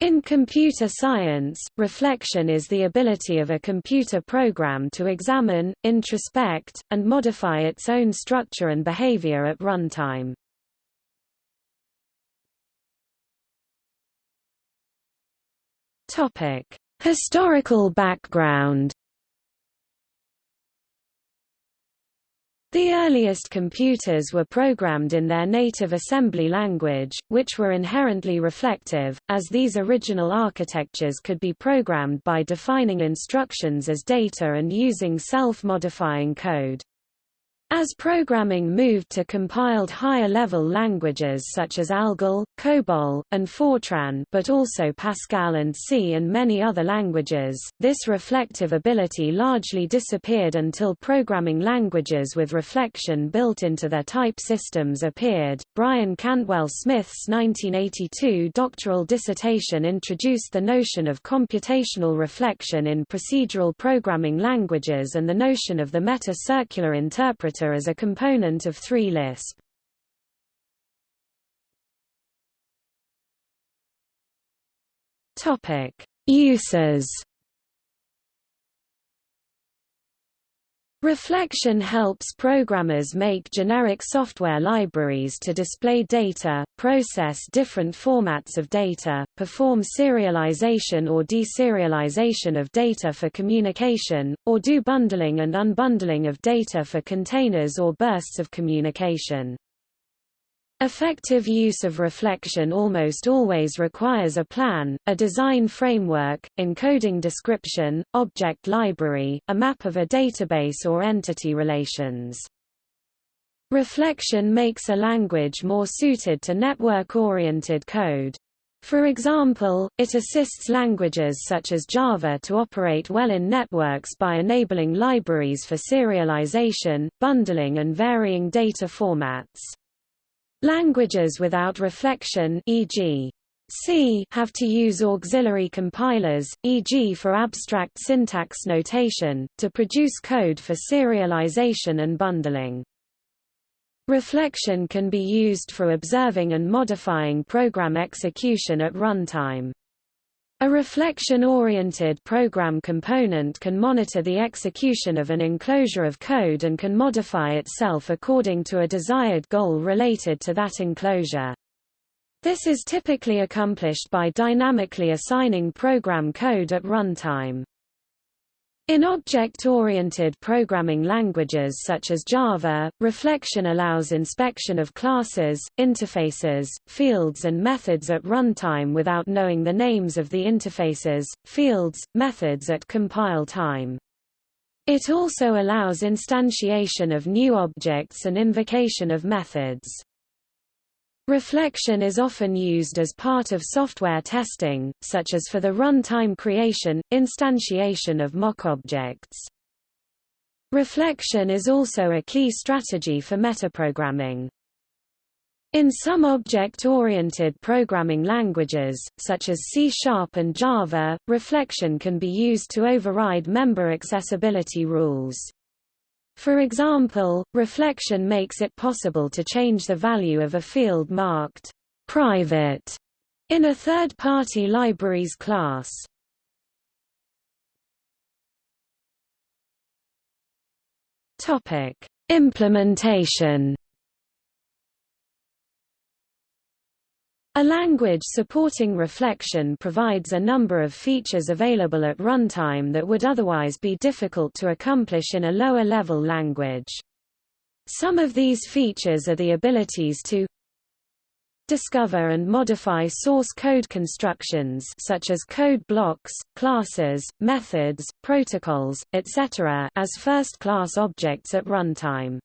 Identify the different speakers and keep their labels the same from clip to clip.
Speaker 1: In computer science, reflection is the ability of a computer program to examine, introspect, and modify its own structure and behavior at runtime. Historical background The earliest computers were programmed in their native assembly language, which were inherently reflective, as these original architectures could be programmed by defining instructions as data and using self-modifying code. As programming moved to compiled higher-level languages such as ALGOL, COBOL, and Fortran but also Pascal and C and many other languages, this reflective ability largely disappeared until programming languages with reflection built into their type systems appeared. Brian Cantwell Smith's 1982 doctoral dissertation introduced the notion of computational reflection in procedural programming languages and the notion of the meta-circular as a component of 3-Lisp. Topic: Uses. Reflection helps programmers make generic software libraries to display data, process different formats of data, perform serialization or deserialization of data for communication, or do bundling and unbundling of data for containers or bursts of communication. Effective use of reflection almost always requires a plan, a design framework, encoding description, object library, a map of a database or entity relations. Reflection makes a language more suited to network-oriented code. For example, it assists languages such as Java to operate well in networks by enabling libraries for serialization, bundling and varying data formats. Languages without reflection e.g. C have to use auxiliary compilers, e.g. for abstract syntax notation, to produce code for serialization and bundling. Reflection can be used for observing and modifying program execution at runtime. A reflection-oriented program component can monitor the execution of an enclosure of code and can modify itself according to a desired goal related to that enclosure. This is typically accomplished by dynamically assigning program code at runtime. In object-oriented programming languages such as Java, reflection allows inspection of classes, interfaces, fields and methods at runtime without knowing the names of the interfaces, fields, methods at compile time. It also allows instantiation of new objects and invocation of methods. Reflection is often used as part of software testing, such as for the runtime creation, instantiation of mock objects. Reflection is also a key strategy for metaprogramming. In some object-oriented programming languages, such as C-sharp and Java, reflection can be used to override member accessibility rules. For example, reflection makes it possible to change the value of a field marked private in a third-party libraries class. Topic: Implementation A language supporting reflection provides a number of features available at runtime that would otherwise be difficult to accomplish in a lower-level language. Some of these features are the abilities to discover and modify source code constructions such as code blocks, classes, methods, protocols, etc. as first-class objects at runtime.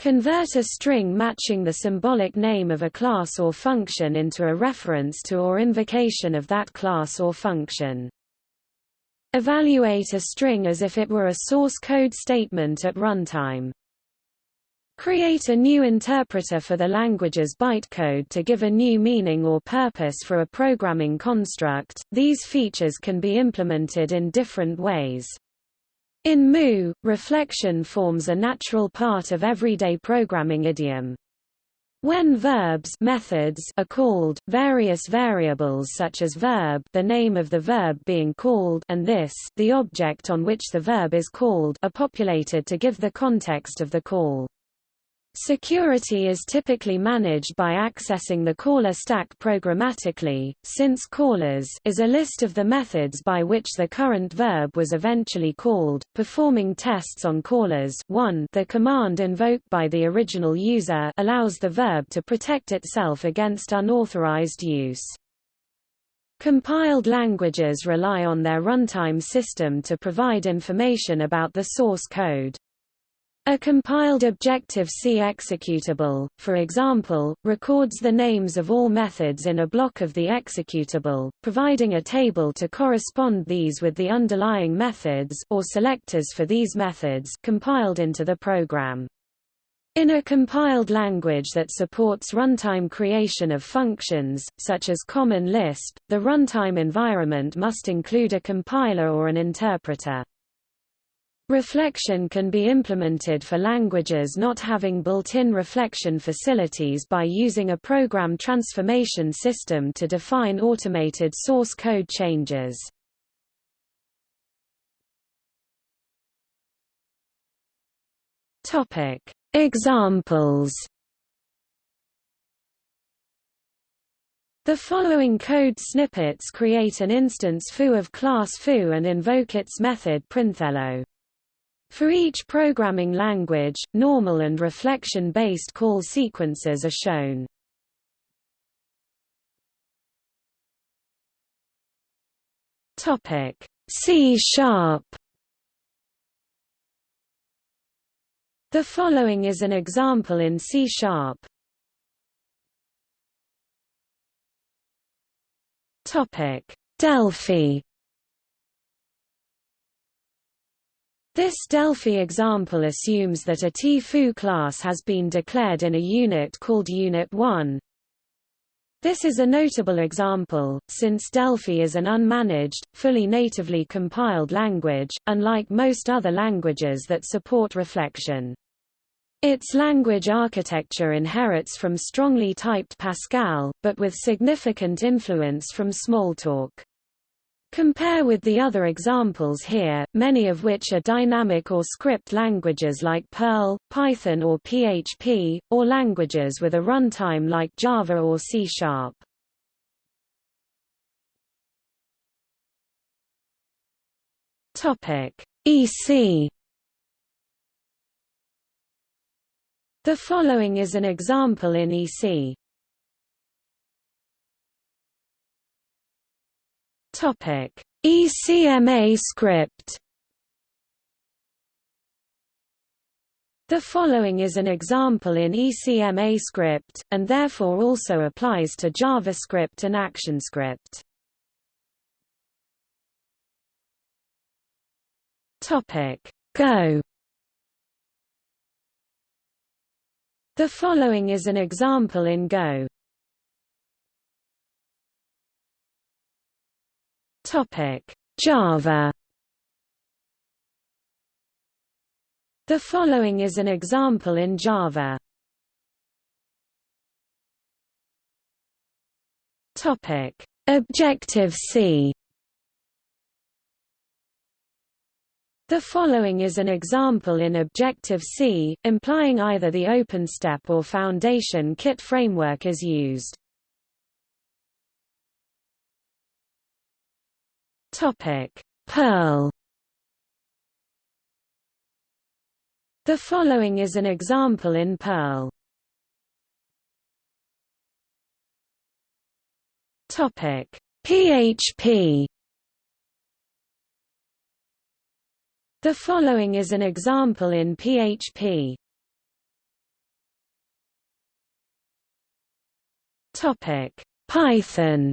Speaker 1: Convert a string matching the symbolic name of a class or function into a reference to or invocation of that class or function. Evaluate a string as if it were a source code statement at runtime. Create a new interpreter for the language's bytecode to give a new meaning or purpose for a programming construct. These features can be implemented in different ways. In MOO, reflection forms a natural part of everyday programming idiom. When verbs methods are called, various variables such as verb the name of the verb being called and this the object on which the verb is called are populated to give the context of the call. Security is typically managed by accessing the caller stack programmatically, since callers is a list of the methods by which the current verb was eventually called, performing tests on callers 1 the command invoked by the original user allows the verb to protect itself against unauthorized use. Compiled languages rely on their runtime system to provide information about the source code. A compiled Objective-C executable, for example, records the names of all methods in a block of the executable, providing a table to correspond these with the underlying methods or selectors for these methods compiled into the program. In a compiled language that supports runtime creation of functions, such as Common Lisp, the runtime environment must include a compiler or an interpreter. Reflection can be implemented for languages not having built-in reflection facilities by using a program transformation system to define automated source code changes. Topic: Examples. The following code snippets create an instance foo of class foo and invoke its method printhello. For each programming language, normal and reflection-based call sequences are shown. Topic C sharp The following is an example in C sharp. Topic Delphi This Delphi example assumes that a T-foo class has been declared in a unit called Unit 1. This is a notable example, since Delphi is an unmanaged, fully natively compiled language, unlike most other languages that support reflection. Its language architecture inherits from strongly typed Pascal, but with significant influence from Smalltalk. Compare with the other examples here, many of which are dynamic or script languages like Perl, Python or PHP, or languages with a runtime like Java or C Sharp. EC The following is an example in EC. Topic: ECMA script. The following is an example in ECMA script, and therefore also applies to JavaScript and ActionScript. Topic: Go. The following is an example in Go. Java. The following is an example in Java. Topic: Objective-C. The following is an example in Objective-C, implying either the OpenStep or Foundation Kit framework is used. Topic: Perl. The following is an example in Perl. Topic: PHP. The following is an example in PHP. Topic: Python.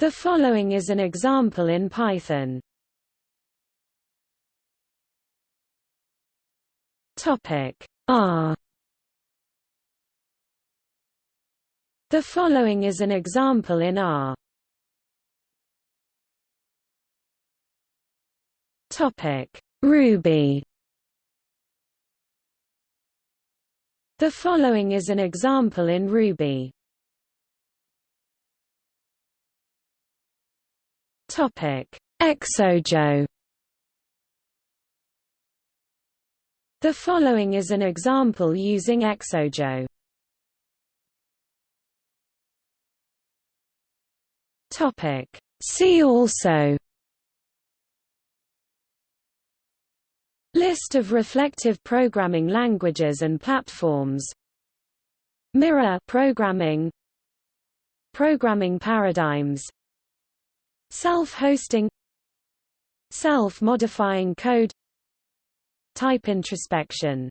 Speaker 1: The following is an example in Python. Topic R. The following is an example in R. Topic Ruby. The following is an example in Ruby. Topic: Xojo. The following is an example using Xojo. Topic: See also. List of reflective programming languages and platforms. Mirror programming. Programming paradigms Self-hosting Self-modifying code Type introspection